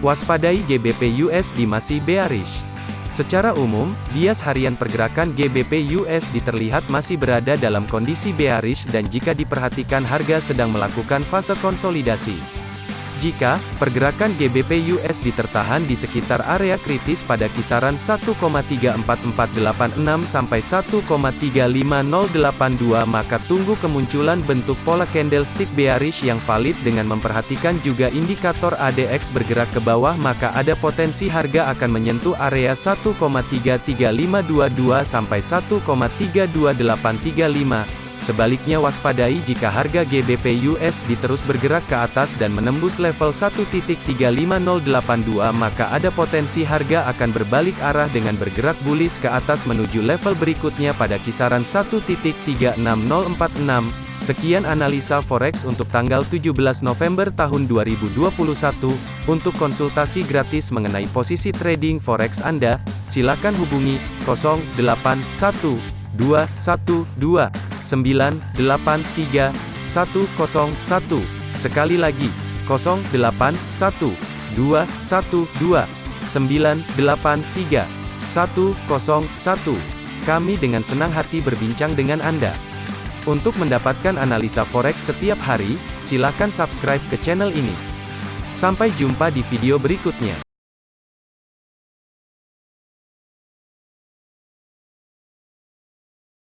Waspadai GBP USD masih bearish. Secara umum, bias harian pergerakan GBP USD terlihat masih berada dalam kondisi bearish dan jika diperhatikan harga sedang melakukan fase konsolidasi. Jika pergerakan GBP USD tertahan di sekitar area kritis pada kisaran 1,34486 sampai 1,35082 maka tunggu kemunculan bentuk pola candlestick bearish yang valid dengan memperhatikan juga indikator ADX bergerak ke bawah maka ada potensi harga akan menyentuh area 1,33522 sampai 1,32835 Sebaliknya waspadai jika harga GBP USD terus bergerak ke atas dan menembus level 1.35082 maka ada potensi harga akan berbalik arah dengan bergerak bullish ke atas menuju level berikutnya pada kisaran 1.36046. Sekian analisa forex untuk tanggal 17 November tahun 2021. Untuk konsultasi gratis mengenai posisi trading forex Anda, silakan hubungi 081212 983 101. Sekali lagi, 081 212 983 101. Kami dengan senang hati berbincang dengan Anda. Untuk mendapatkan analisa forex setiap hari, silakan subscribe ke channel ini. Sampai jumpa di video berikutnya.